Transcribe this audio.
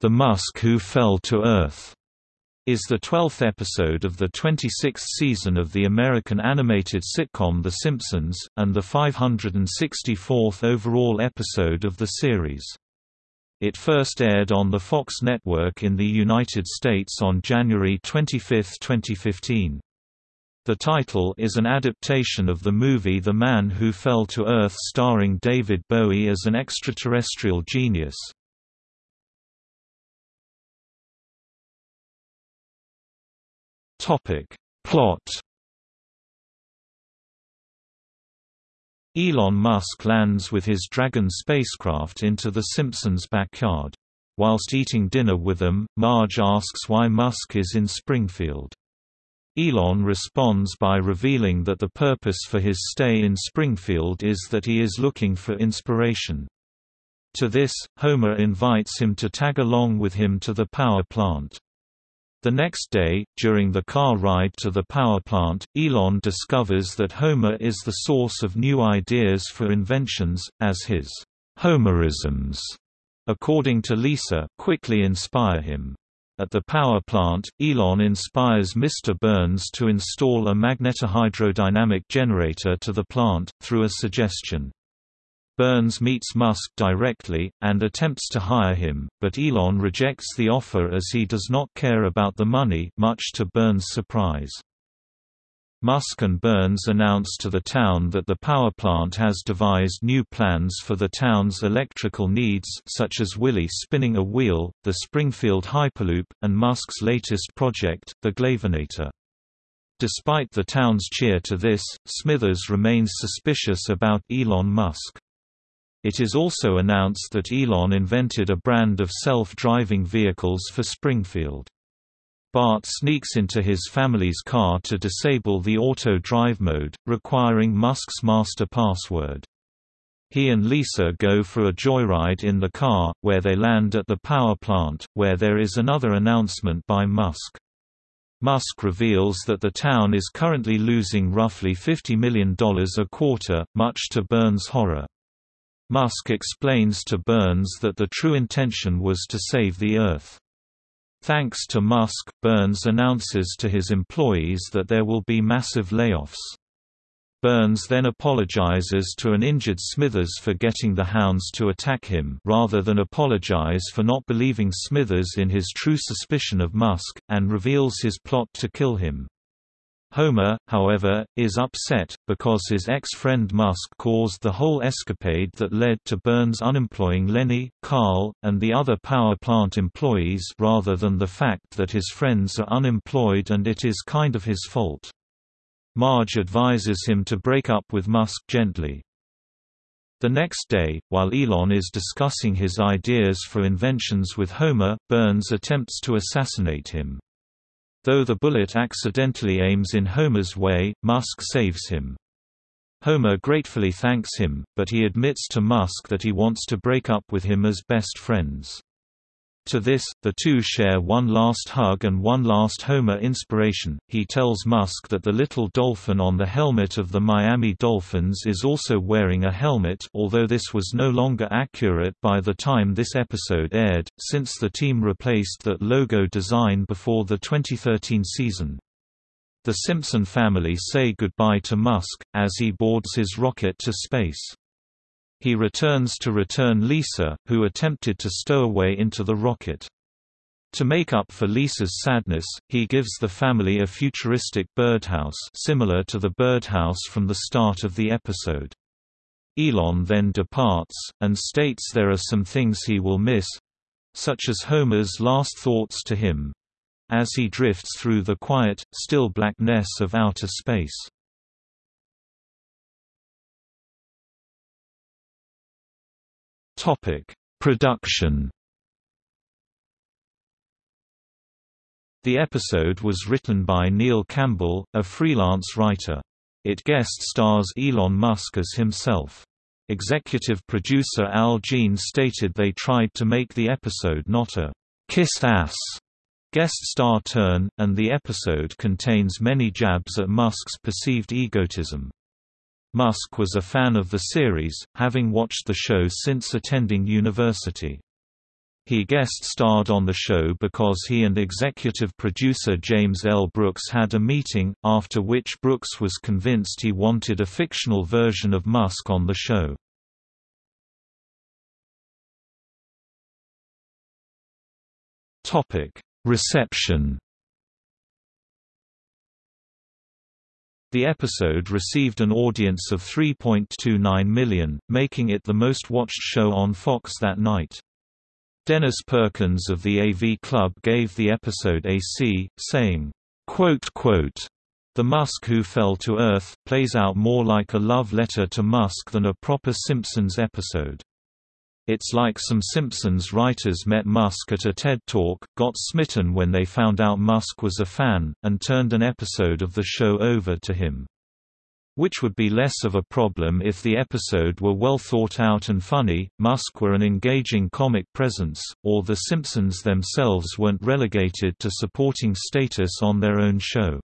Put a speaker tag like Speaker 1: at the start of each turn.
Speaker 1: The Musk Who Fell to Earth is the 12th episode of the 26th season of the American animated sitcom The Simpsons, and the 564th overall episode of the series. It first aired on the Fox network in the United States on January 25, 2015. The title is an adaptation of the movie The Man Who Fell to Earth starring David Bowie as an extraterrestrial genius. Topic. Plot Elon Musk lands with his Dragon spacecraft into the Simpsons' backyard. Whilst eating dinner with them, Marge asks why Musk is in Springfield. Elon responds by revealing that the purpose for his stay in Springfield is that he is looking for inspiration. To this, Homer invites him to tag along with him to the power plant. The next day, during the car ride to the power plant, Elon discovers that Homer is the source of new ideas for inventions, as his Homerisms, according to Lisa, quickly inspire him. At the power plant, Elon inspires Mr. Burns to install a magnetohydrodynamic generator to the plant, through a suggestion. Burns meets Musk directly, and attempts to hire him, but Elon rejects the offer as he does not care about the money much to Burns' surprise. Musk and Burns announce to the town that the power plant has devised new plans for the town's electrical needs such as Willie spinning a wheel, the Springfield Hyperloop, and Musk's latest project, the Glavinator. Despite the town's cheer to this, Smithers remains suspicious about Elon Musk. It is also announced that Elon invented a brand of self-driving vehicles for Springfield. Bart sneaks into his family's car to disable the auto drive mode, requiring Musk's master password. He and Lisa go for a joyride in the car, where they land at the power plant, where there is another announcement by Musk. Musk reveals that the town is currently losing roughly $50 million a quarter, much to Burns' horror. Musk explains to Burns that the true intention was to save the Earth. Thanks to Musk, Burns announces to his employees that there will be massive layoffs. Burns then apologizes to an injured Smithers for getting the hounds to attack him rather than apologize for not believing Smithers in his true suspicion of Musk, and reveals his plot to kill him. Homer, however, is upset, because his ex-friend Musk caused the whole escapade that led to Burns unemploying Lenny, Carl, and the other power plant employees rather than the fact that his friends are unemployed and it is kind of his fault. Marge advises him to break up with Musk gently. The next day, while Elon is discussing his ideas for inventions with Homer, Burns attempts to assassinate him. Though the bullet accidentally aims in Homer's way, Musk saves him. Homer gratefully thanks him, but he admits to Musk that he wants to break up with him as best friends. To this, the two share one last hug and one last Homer inspiration. He tells Musk that the little dolphin on the helmet of the Miami Dolphins is also wearing a helmet although this was no longer accurate by the time this episode aired, since the team replaced that logo design before the 2013 season. The Simpson family say goodbye to Musk, as he boards his rocket to space. He returns to return Lisa, who attempted to stow away into the rocket. To make up for Lisa's sadness, he gives the family a futuristic birdhouse similar to the birdhouse from the start of the episode. Elon then departs, and states there are some things he will miss—such as Homer's last thoughts to him—as he drifts through the quiet, still blackness of outer space. Topic: Production. The episode was written by Neil Campbell, a freelance writer. It guest stars Elon Musk as himself. Executive producer Al Jean stated they tried to make the episode not a kiss ass guest star turn, and the episode contains many jabs at Musk's perceived egotism. Musk was a fan of the series, having watched the show since attending university. He guest-starred on the show because he and executive producer James L. Brooks had a meeting, after which Brooks was convinced he wanted a fictional version of Musk on the show. Reception The episode received an audience of 3.29 million, making it the most watched show on Fox that night. Dennis Perkins of the AV Club gave the episode a C, saying, quote, quote, The Musk Who Fell to Earth, plays out more like a love letter to Musk than a proper Simpsons episode. It's like some Simpsons writers met Musk at a TED Talk, got smitten when they found out Musk was a fan, and turned an episode of the show over to him which would be less of a problem if the episode were well thought out and funny, Musk were an engaging comic presence, or The Simpsons themselves weren't relegated to supporting status on their own show.